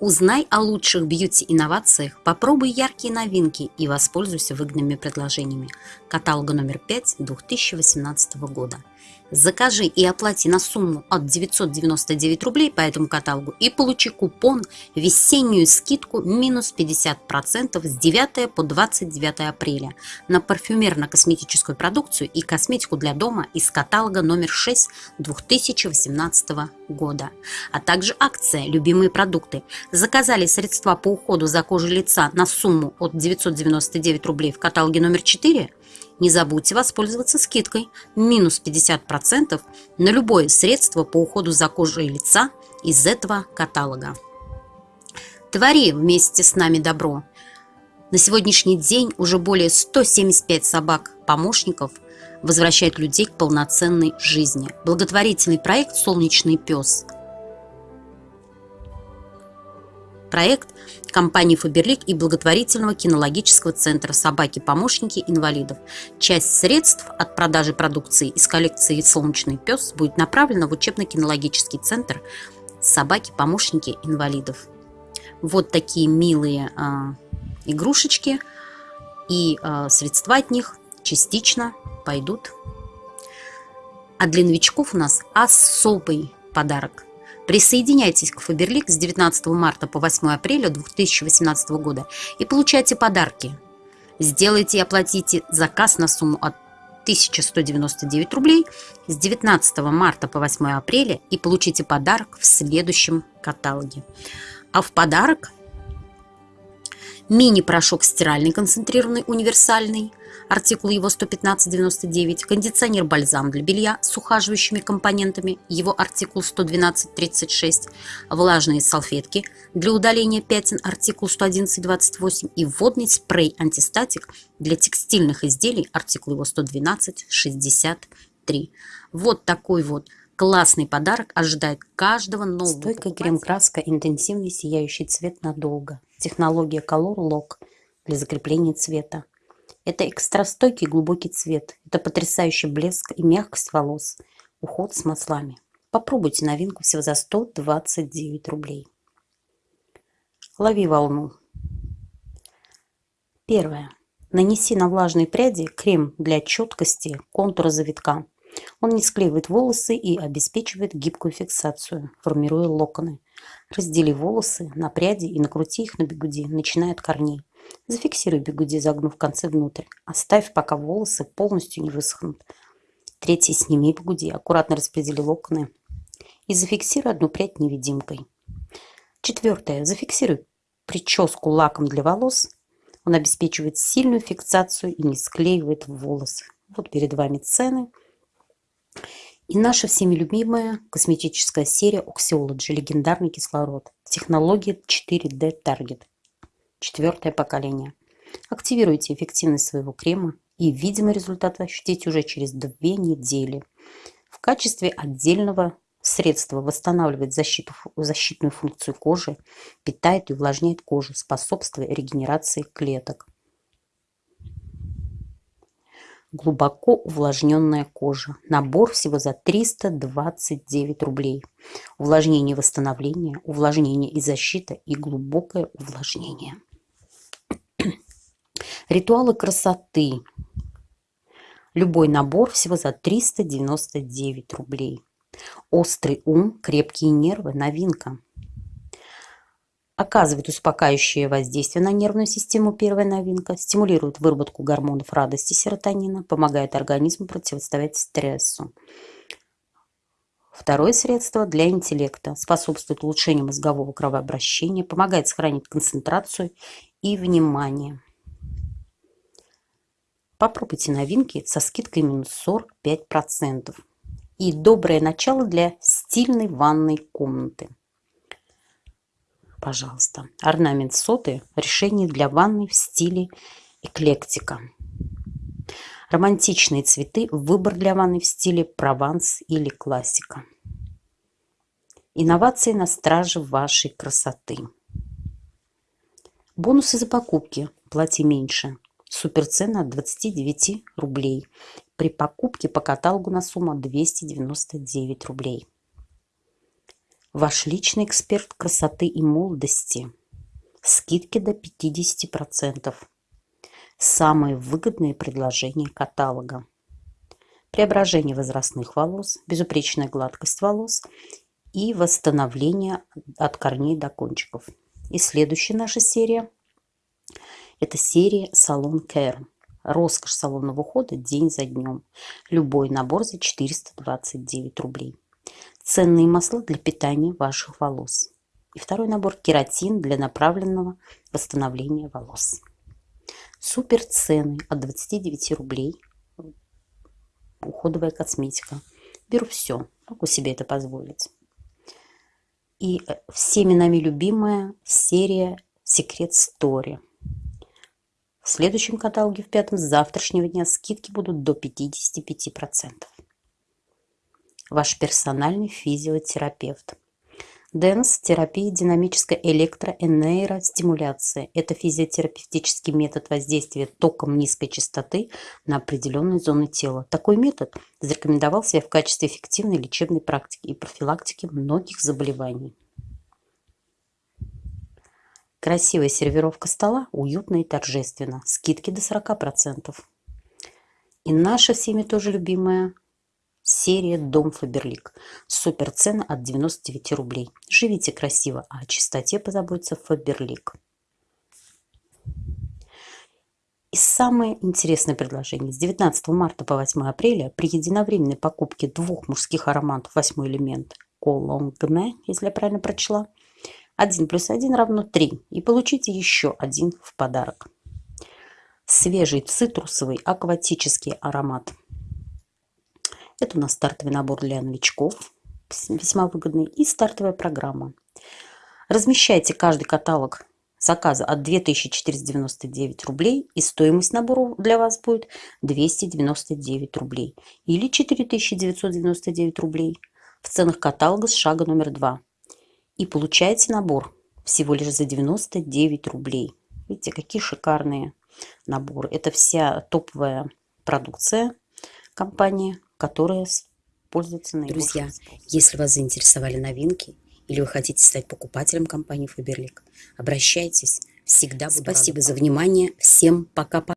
Узнай о лучших бьюти-инновациях, попробуй яркие новинки и воспользуйся выгодными предложениями. Каталога номер 5 2018 года. Закажи и оплати на сумму от 999 рублей по этому каталогу и получи купон «Весеннюю скидку минус 50% с 9 по 29 апреля» на парфюмерно-косметическую продукцию и косметику для дома из каталога номер 6 2018 года. А также акция «Любимые продукты». Заказали средства по уходу за кожей лица на сумму от 999 рублей в каталоге номер 4 – не забудьте воспользоваться скидкой минус 50% на любое средство по уходу за кожей лица из этого каталога. Твори вместе с нами добро. На сегодняшний день уже более 175 собак-помощников возвращают людей к полноценной жизни. Благотворительный проект «Солнечный пес» проект компании «Фаберлик» и благотворительного кинологического центра «Собаки-помощники инвалидов». Часть средств от продажи продукции из коллекции «Солнечный пес» будет направлена в учебно-кинологический центр «Собаки-помощники инвалидов». Вот такие милые э, игрушечки и э, средства от них частично пойдут. А для новичков у нас особый подарок – Присоединяйтесь к Фаберлик с 19 марта по 8 апреля 2018 года и получайте подарки. Сделайте и оплатите заказ на сумму от 1199 рублей с 19 марта по 8 апреля и получите подарок в следующем каталоге. А в подарок мини-порошок стиральный концентрированный универсальный, артикул его 115.99, кондиционер-бальзам для белья с ухаживающими компонентами, его артикул 112.36, влажные салфетки для удаления пятен, артикул 111.28 и водный спрей-антистатик для текстильных изделий, артикул его 112.63. Вот такой вот классный подарок ожидает каждого нового Стойкая крем-краска, интенсивный сияющий цвет надолго. Технология Color Lock для закрепления цвета. Это экстрастойкий глубокий цвет. Это потрясающий блеск и мягкость волос. Уход с маслами. Попробуйте новинку всего за 129 рублей. Лови волну. Первое. Нанеси на влажные пряди крем для четкости контура завитка. Он не склеивает волосы и обеспечивает гибкую фиксацию, формируя локоны. Раздели волосы на пряди и накрути их на бигуди, начиная от корней. Зафиксируй бигуди, загнув концы внутрь. Оставь, пока волосы полностью не высохнут. Третий сними бигуди, аккуратно распредели локоны и зафиксируй одну прядь невидимкой. Четвертое. Зафиксируй прическу лаком для волос. Он обеспечивает сильную фиксацию и не склеивает волосы. Вот перед вами цены. И наша всеми любимая косметическая серия Oxyology, легендарный кислород. Технология 4D Target. Четвертое поколение. Активируйте эффективность своего крема и видимый результат ощутите уже через две недели. В качестве отдельного средства восстанавливает защиту, защитную функцию кожи, питает и увлажняет кожу, способствуя регенерации клеток. Глубоко увлажненная кожа. Набор всего за 329 рублей. Увлажнение и восстановление, увлажнение и защита и глубокое увлажнение. Ритуалы красоты. Любой набор всего за 399 рублей. Острый ум, крепкие нервы, новинка. Оказывает успокаивающее воздействие на нервную систему первая новинка, стимулирует выработку гормонов радости серотонина, помогает организму противостоять стрессу. Второе средство для интеллекта способствует улучшению мозгового кровообращения, помогает сохранить концентрацию и внимание. Попробуйте новинки со скидкой минус 45%. И доброе начало для стильной ванной комнаты. Пожалуйста. Орнамент соты. Решение для ванны в стиле эклектика. Романтичные цветы. Выбор для ванны в стиле прованс или классика. Инновации на страже вашей красоты. Бонусы за покупки. Плати меньше. Суперцена от 29 рублей. При покупке по каталогу на сумму 299 рублей. Ваш личный эксперт красоты и молодости. Скидки до 50%. Самые выгодные предложения каталога. Преображение возрастных волос, безупречная гладкость волос и восстановление от корней до кончиков. И следующая наша серия – это серия Салон Care. Роскошь салонного ухода день за днем. Любой набор за 429 рублей ценные масла для питания ваших волос. И второй набор кератин для направленного восстановления волос. Супер цены от 29 рублей. Уходовая косметика. Беру все, могу себе это позволить. И э, всеми нами любимая серия Секрет Story. В следующем каталоге в пятом с завтрашнего дня скидки будут до 55% ваш персональный физиотерапевт. Дэнс – терапия динамической электро- и нейростимуляции. Это физиотерапевтический метод воздействия током низкой частоты на определенные зоны тела. Такой метод зарекомендовал себя в качестве эффективной лечебной практики и профилактики многих заболеваний. Красивая сервировка стола, уютно и торжественно. Скидки до 40%. И наша всеми тоже любимая Серия «Дом Фаберлик». Супер цена от 99 рублей. Живите красиво, а о чистоте позаботится Фаберлик. И самое интересное предложение. С 19 марта по 8 апреля при единовременной покупке двух мужских ароматов «Восьмой элемент» Колонгме, если я правильно прочла, 1 плюс 1 равно 3. И получите еще один в подарок. Свежий цитрусовый акватический аромат – это у нас стартовый набор для новичков, весьма выгодный, и стартовая программа. Размещайте каждый каталог заказа от 2499 рублей, и стоимость набора для вас будет 299 рублей или 4999 рублей в ценах каталога с шага номер 2. И получаете набор всего лишь за 99 рублей. Видите, какие шикарные наборы. Это вся топовая продукция компании которые пользуются наибольшим Друзья, если вас заинтересовали новинки или вы хотите стать покупателем компании Faberlic, обращайтесь. Всегда буду Спасибо за внимание. Всем пока-пока.